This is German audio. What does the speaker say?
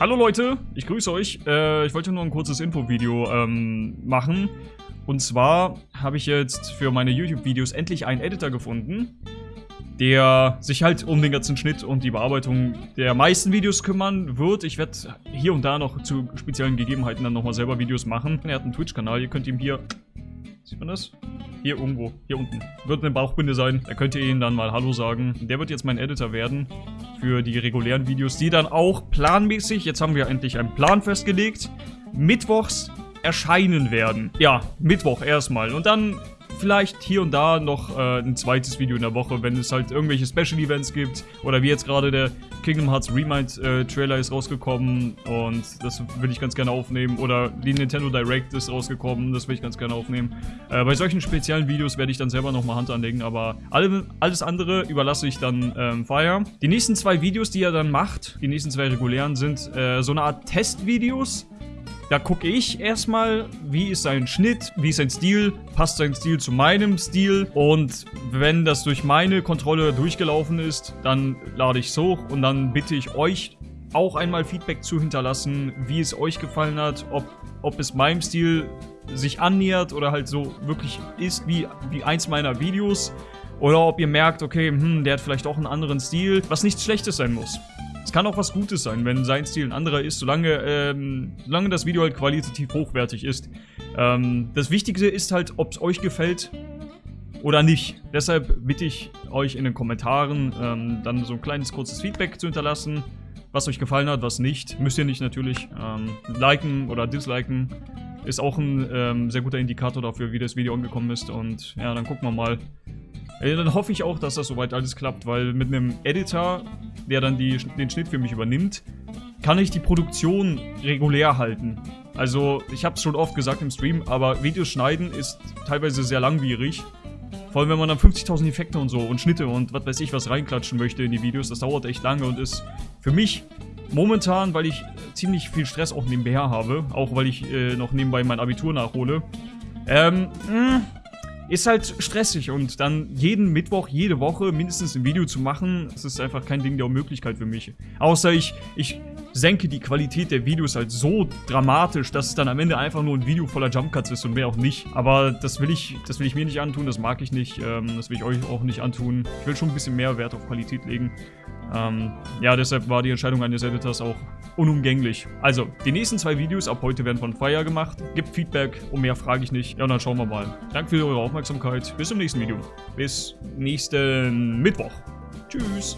Hallo Leute, ich grüße euch. Äh, ich wollte nur ein kurzes Infovideo ähm, machen. Und zwar habe ich jetzt für meine YouTube-Videos endlich einen Editor gefunden, der sich halt um den ganzen Schnitt und die Bearbeitung der meisten Videos kümmern wird. Ich werde hier und da noch zu speziellen Gegebenheiten dann nochmal selber Videos machen. Er hat einen Twitch-Kanal, ihr könnt ihm hier... Sieht man das? Hier irgendwo, hier unten. Wird eine Bauchbinde sein, da könnt ihr ihn dann mal Hallo sagen. Der wird jetzt mein Editor werden für die regulären Videos, die dann auch planmäßig, jetzt haben wir endlich einen Plan festgelegt, mittwochs erscheinen werden. Ja, Mittwoch erstmal. Und dann vielleicht hier und da noch äh, ein zweites Video in der Woche, wenn es halt irgendwelche Special Events gibt. Oder wie jetzt gerade der Kingdom Hearts Remind äh, Trailer ist rausgekommen und das will ich ganz gerne aufnehmen. Oder die Nintendo Direct ist rausgekommen, das will ich ganz gerne aufnehmen. Äh, bei solchen speziellen Videos werde ich dann selber nochmal Hand anlegen, aber alle, alles andere überlasse ich dann ähm, Fire. Die nächsten zwei Videos, die er dann macht, die nächsten zwei regulären, sind äh, so eine Art Testvideos da gucke ich erstmal, wie ist sein Schnitt, wie ist sein Stil, passt sein Stil zu meinem Stil und wenn das durch meine Kontrolle durchgelaufen ist, dann lade ich es hoch und dann bitte ich euch auch einmal Feedback zu hinterlassen, wie es euch gefallen hat, ob, ob es meinem Stil sich annähert oder halt so wirklich ist wie, wie eins meiner Videos oder ob ihr merkt, okay, hm, der hat vielleicht auch einen anderen Stil, was nichts Schlechtes sein muss. Es kann auch was Gutes sein, wenn sein Stil ein anderer ist, solange, ähm, solange das Video halt qualitativ hochwertig ist. Ähm, das Wichtigste ist halt, ob es euch gefällt oder nicht. Deshalb bitte ich euch in den Kommentaren ähm, dann so ein kleines kurzes Feedback zu hinterlassen, was euch gefallen hat, was nicht. Müsst ihr nicht natürlich. Ähm, liken oder disliken ist auch ein ähm, sehr guter Indikator dafür, wie das Video angekommen ist. Und ja, dann gucken wir mal. Äh, dann hoffe ich auch, dass das soweit alles klappt, weil mit einem Editor der dann die, den Schnitt für mich übernimmt, kann ich die Produktion regulär halten. Also, ich habe es schon oft gesagt im Stream, aber Videos schneiden ist teilweise sehr langwierig. Vor allem, wenn man dann 50.000 Effekte und so und Schnitte und was weiß ich was reinklatschen möchte in die Videos. Das dauert echt lange und ist für mich momentan, weil ich ziemlich viel Stress auch nebenher habe, auch weil ich äh, noch nebenbei mein Abitur nachhole, ähm, mh, ist halt stressig und dann jeden Mittwoch, jede Woche mindestens ein Video zu machen, das ist einfach kein Ding der Unmöglichkeit für mich. Außer ich, ich senke die Qualität der Videos halt so dramatisch, dass es dann am Ende einfach nur ein Video voller Jumpcuts ist und mehr auch nicht. Aber das will ich, das will ich mir nicht antun, das mag ich nicht, ähm, das will ich euch auch nicht antun. Ich will schon ein bisschen mehr Wert auf Qualität legen. Ähm, ja, deshalb war die Entscheidung eines Editors auch unumgänglich. Also, die nächsten zwei Videos ab heute werden von Fire gemacht. Gibt Feedback, um mehr frage ich nicht. Ja, und dann schauen wir mal. Danke für eure Aufmerksamkeit. Bis zum nächsten Video. Bis nächsten Mittwoch. Tschüss.